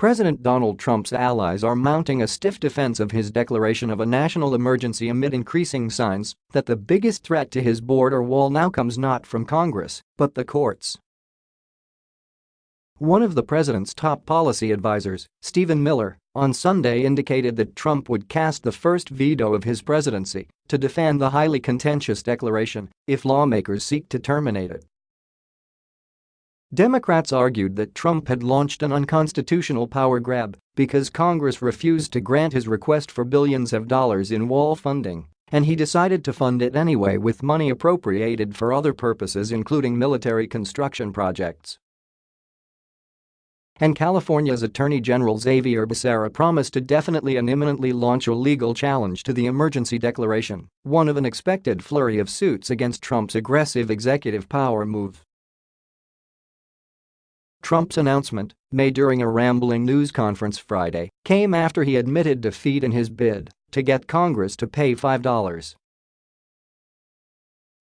President Donald Trump's allies are mounting a stiff defense of his declaration of a national emergency amid increasing signs that the biggest threat to his border wall now comes not from Congress, but the courts. One of the president's top policy advisers, Stephen Miller, on Sunday indicated that Trump would cast the first veto of his presidency to defend the highly contentious declaration if lawmakers seek to terminate it. Democrats argued that Trump had launched an unconstitutional power grab because Congress refused to grant his request for billions of dollars in wall funding, and he decided to fund it anyway with money appropriated for other purposes including military construction projects. And California's Attorney General Xavier Becerra promised to definitely and imminently launch a legal challenge to the emergency declaration, one of an expected flurry of suits against Trump's aggressive executive power move. Trump's announcement, made during a rambling news conference Friday, came after he admitted defeat in his bid to get Congress to pay $5.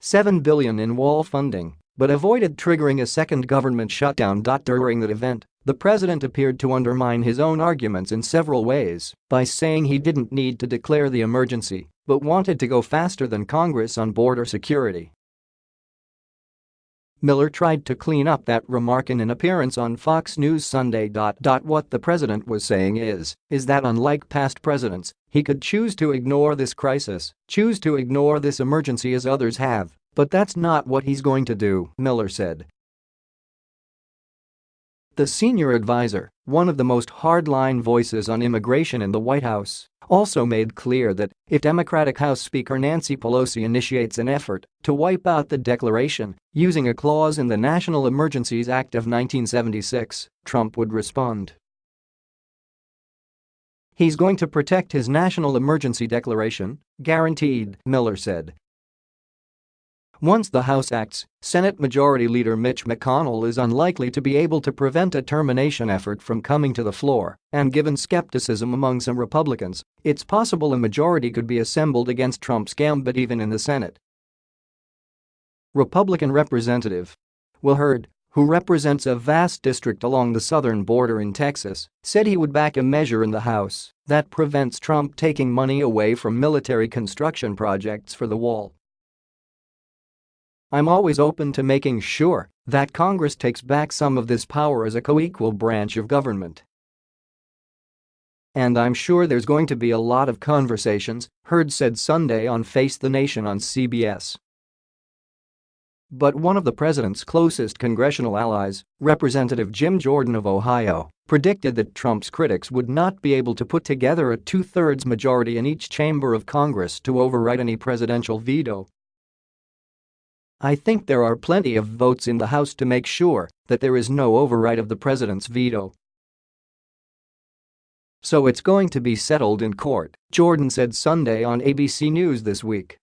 7 billion in wall funding, but avoided triggering a second government shutdown. During that event, the president appeared to undermine his own arguments in several ways by saying he didn't need to declare the emergency but wanted to go faster than Congress on border security. Miller tried to clean up that remark in an appearance on Fox News Sunday. What the president was saying is, is that unlike past presidents, he could choose to ignore this crisis, choose to ignore this emergency as others have, but that's not what he's going to do, Miller said. The senior advisor, one of the most hardline voices on immigration in the White House, also made clear that if Democratic House Speaker Nancy Pelosi initiates an effort to wipe out the declaration using a clause in the National Emergencies Act of 1976, Trump would respond. He's going to protect his national emergency declaration, guaranteed, Miller said, once the House acts, Senate Majority Leader Mitch McConnell is unlikely to be able to prevent a termination effort from coming to the floor, and given skepticism among some Republicans, it's possible a majority could be assembled against Trump's gambit even in the Senate. Republican Representative Will Hurd, who represents a vast district along the southern border in Texas, said he would back a measure in the House that prevents Trump taking money away from military construction projects for the wall. I'm always open to making sure that Congress takes back some of this power as a co-equal branch of government. And I'm sure there's going to be a lot of conversations, Hurd said Sunday on Face the Nation on CBS. But one of the president's closest congressional allies, Representative Jim Jordan of Ohio, predicted that Trump's critics would not be able to put together a two-thirds majority in each chamber of Congress to override any presidential veto I think there are plenty of votes in the House to make sure that there is no override of the president's veto. So it's going to be settled in court, Jordan said Sunday on ABC News This Week.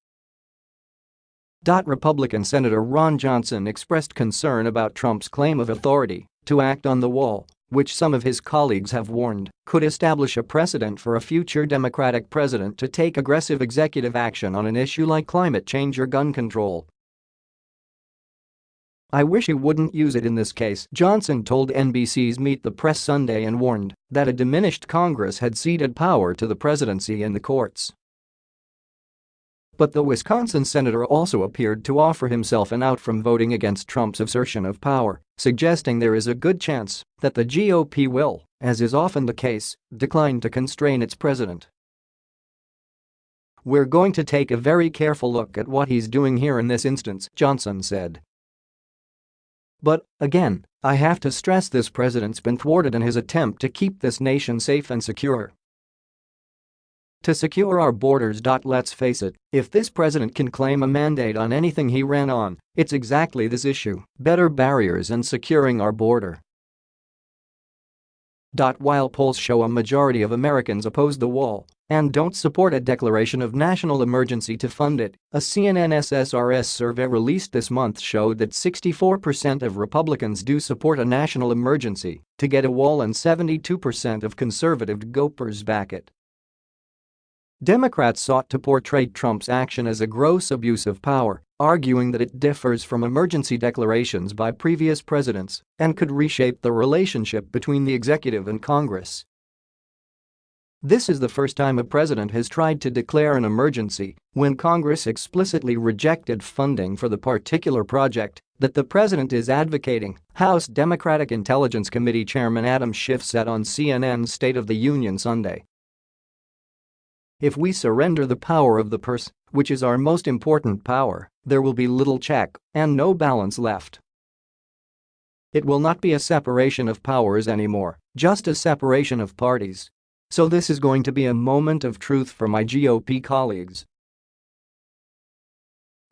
Republican Senator Ron Johnson expressed concern about Trump's claim of authority to act on the wall, which some of his colleagues have warned could establish a precedent for a future Democratic president to take aggressive executive action on an issue like climate change or gun control. I wish he wouldn't use it in this case, Johnson told NBC's Meet the Press Sunday and warned that a diminished Congress had ceded power to the presidency and the courts. But the Wisconsin senator also appeared to offer himself an out from voting against Trump's assertion of power, suggesting there is a good chance that the GOP will, as is often the case, decline to constrain its president. We're going to take a very careful look at what he's doing here in this instance, Johnson said. But, again, I have to stress this president's been thwarted in his attempt to keep this nation safe and secure. To secure our borders. Let's face it, if this president can claim a mandate on anything he ran on, it's exactly this issue better barriers and securing our border. While polls show a majority of Americans oppose the wall and don't support a declaration of national emergency to fund it, a CNN SSRS survey released this month showed that 64% of Republicans do support a national emergency to get a wall and 72% of conservative gopers back it. Democrats sought to portray Trump's action as a gross abuse of power, arguing that it differs from emergency declarations by previous presidents and could reshape the relationship between the executive and Congress. This is the first time a president has tried to declare an emergency when Congress explicitly rejected funding for the particular project that the president is advocating, House Democratic Intelligence Committee Chairman Adam Schiff said on CNN's State of the Union Sunday. If we surrender the power of the purse, which is our most important power, there will be little check and no balance left. It will not be a separation of powers anymore, just a separation of parties. So this is going to be a moment of truth for my GOP colleagues.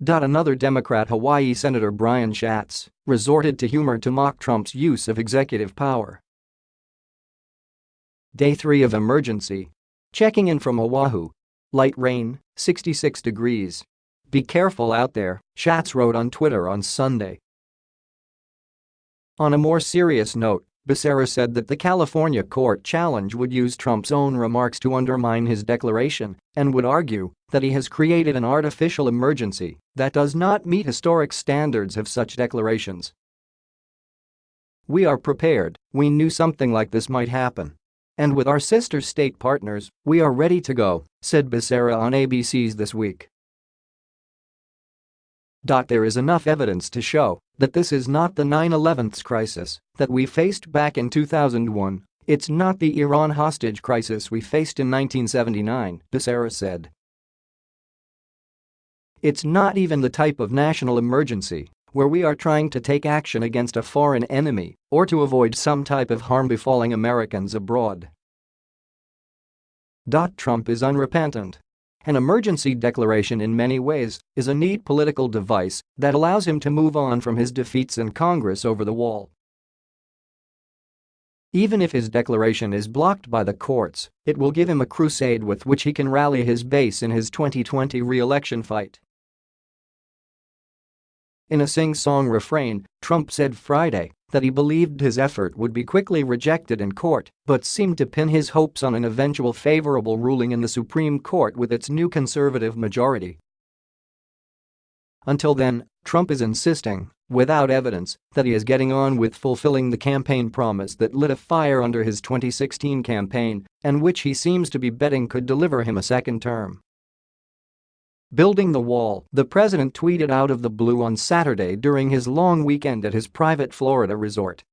Another Democrat Hawaii Senator Brian Schatz resorted to humor to mock Trump's use of executive power. Day 3 of emergency. Checking in from Oahu. Light rain, 66 degrees. Be careful out there, Schatz wrote on Twitter on Sunday. On a more serious note, Becerra said that the California court challenge would use Trump's own remarks to undermine his declaration and would argue that he has created an artificial emergency that does not meet historic standards of such declarations. We are prepared, we knew something like this might happen. And with our sister state partners, we are ready to go, said Becerra on ABC's This Week. There is enough evidence to show that this is not the 9-11 crisis that we faced back in 2001, it's not the Iran hostage crisis we faced in 1979, Becerra said. It's not even the type of national emergency where we are trying to take action against a foreign enemy or to avoid some type of harm befalling Americans abroad. Trump is unrepentant an emergency declaration in many ways is a neat political device that allows him to move on from his defeats in Congress over the wall. Even if his declaration is blocked by the courts, it will give him a crusade with which he can rally his base in his 2020 re-election fight. In a sing-song refrain, Trump said Friday that he believed his effort would be quickly rejected in court but seemed to pin his hopes on an eventual favorable ruling in the Supreme Court with its new conservative majority. Until then, Trump is insisting, without evidence, that he is getting on with fulfilling the campaign promise that lit a fire under his 2016 campaign and which he seems to be betting could deliver him a second term. Building the wall, the president tweeted out of the blue on Saturday during his long weekend at his private Florida resort.